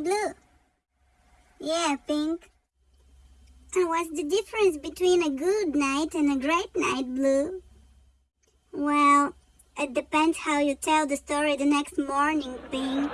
Blue. Yeah, Pink. And what's the difference between a good night and a great night, Blue? Well, it depends how you tell the story the next morning, Pink.